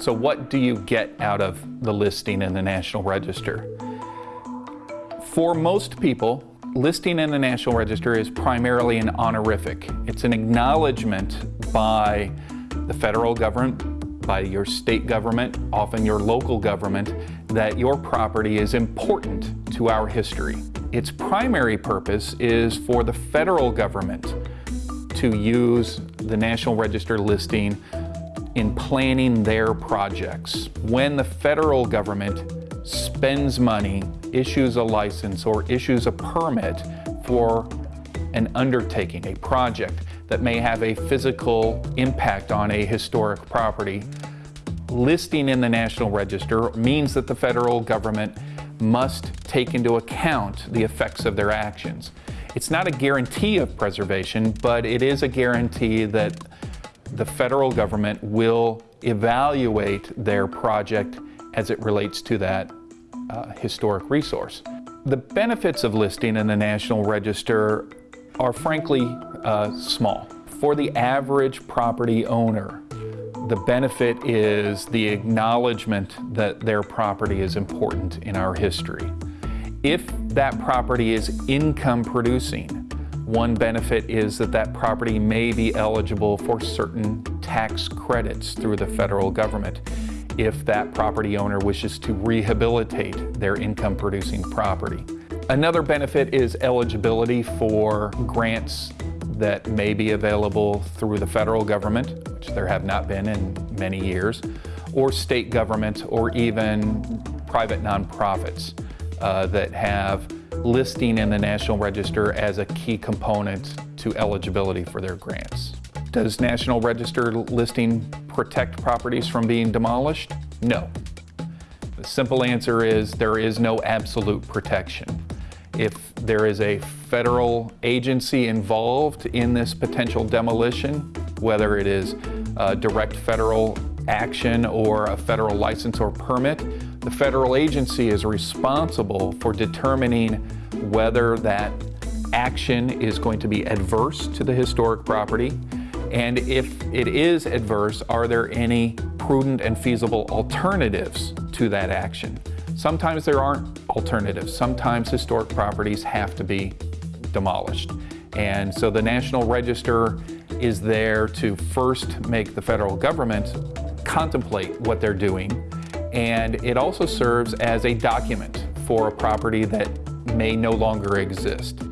So what do you get out of the listing in the National Register? For most people, listing in the National Register is primarily an honorific. It's an acknowledgement by the federal government, by your state government, often your local government, that your property is important to our history. Its primary purpose is for the federal government to use the National Register listing in planning their projects. When the federal government spends money, issues a license, or issues a permit for an undertaking, a project that may have a physical impact on a historic property, listing in the National Register means that the federal government must take into account the effects of their actions. It's not a guarantee of preservation, but it is a guarantee that the federal government will evaluate their project as it relates to that uh, historic resource. The benefits of listing in the National Register are frankly uh, small. For the average property owner, the benefit is the acknowledgement that their property is important in our history. If that property is income producing, one benefit is that that property may be eligible for certain tax credits through the federal government if that property owner wishes to rehabilitate their income producing property. Another benefit is eligibility for grants that may be available through the federal government, which there have not been in many years, or state government, or even private nonprofits uh, that have listing in the National Register as a key component to eligibility for their grants. Does National Register listing protect properties from being demolished? No. The simple answer is there is no absolute protection. If there is a federal agency involved in this potential demolition, whether it is uh, direct federal action or a federal license or permit, the federal agency is responsible for determining whether that action is going to be adverse to the historic property, and if it is adverse, are there any prudent and feasible alternatives to that action? Sometimes there aren't alternatives. Sometimes historic properties have to be demolished. And so the National Register is there to first make the federal government contemplate what they're doing. And it also serves as a document for a property that may no longer exist.